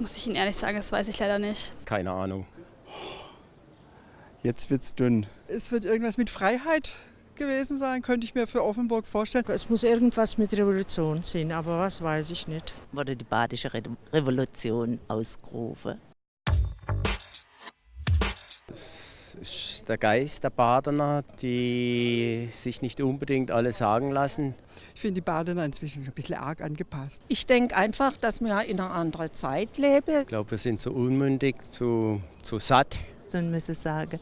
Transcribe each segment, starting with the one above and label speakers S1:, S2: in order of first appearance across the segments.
S1: muss ich Ihnen ehrlich sagen, das weiß ich leider nicht.
S2: Keine Ahnung.
S3: Jetzt wird's dünn.
S4: Es wird irgendwas mit Freiheit gewesen sein, könnte ich mir für Offenburg vorstellen.
S5: Es muss irgendwas mit Revolution sein, aber was weiß ich nicht.
S6: Wurde die badische Re Revolution ausgerufen.
S2: Ist der Geist der Badener, die sich nicht unbedingt alles sagen lassen.
S4: Ich finde die Badener inzwischen schon ein bisschen arg angepasst.
S7: Ich denke einfach, dass wir in einer anderen Zeit leben.
S2: Ich glaube, wir sind zu unmündig, zu, zu satt.
S6: Man müsse sagen,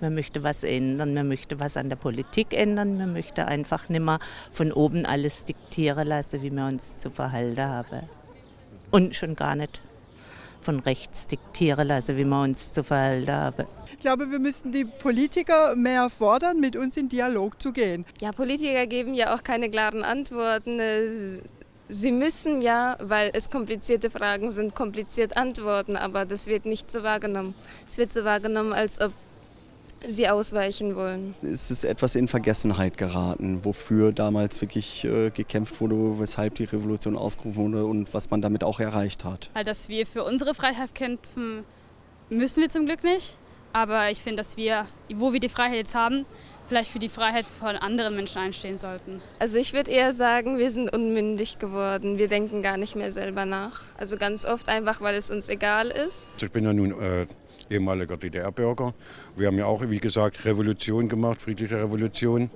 S6: man möchte was ändern, man möchte was an der Politik ändern, man möchte einfach nicht mehr von oben alles diktieren lassen, wie wir uns zu verhalten haben. Und schon gar nicht von rechts diktieren lassen, wie wir uns zu verhalten haben.
S4: Ich glaube, wir müssten die Politiker mehr fordern, mit uns in Dialog zu gehen.
S8: Ja, Politiker geben ja auch keine klaren Antworten. Sie müssen ja, weil es komplizierte Fragen sind, kompliziert antworten, aber das wird nicht so wahrgenommen. Es wird so wahrgenommen, als ob sie ausweichen wollen.
S3: Es ist etwas in Vergessenheit geraten, wofür damals wirklich äh, gekämpft wurde, weshalb die Revolution ausgerufen wurde und was man damit auch erreicht hat.
S1: Weil dass wir für unsere Freiheit kämpfen, müssen wir zum Glück nicht. Aber ich finde, dass wir, wo wir die Freiheit jetzt haben, vielleicht für die Freiheit von anderen Menschen einstehen sollten.
S8: Also ich würde eher sagen, wir sind unmündig geworden. Wir denken gar nicht mehr selber nach. Also ganz oft einfach, weil es uns egal ist.
S9: Ich bin ja nun äh, ehemaliger DDR-Bürger. Wir haben ja auch, wie gesagt, Revolution gemacht, friedliche Revolution,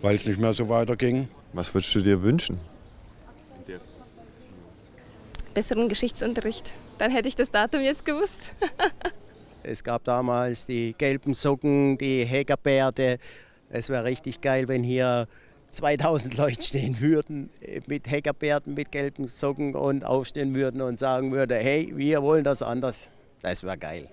S9: weil es nicht mehr so weiterging.
S10: Was würdest du dir wünschen?
S8: Besseren Geschichtsunterricht. Dann hätte ich das Datum jetzt gewusst.
S2: Es gab damals die gelben Socken, die Heckerbärte. Es wäre richtig geil, wenn hier 2000 Leute stehen würden mit Heckerbärten, mit gelben Socken und aufstehen würden und sagen würden, hey, wir wollen das anders. Das wäre geil.